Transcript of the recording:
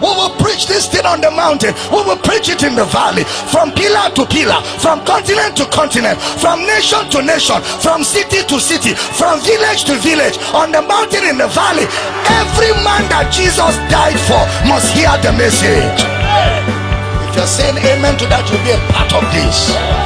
We will preach this thing on the mountain. We will preach it in the valley. From pillar to pillar, from continent to continent, from nation to nation, from city to city, from village to village, on the mountain, in the valley. Every man that Jesus died for must hear the message. If you're saying amen to that, you'll be a part of this.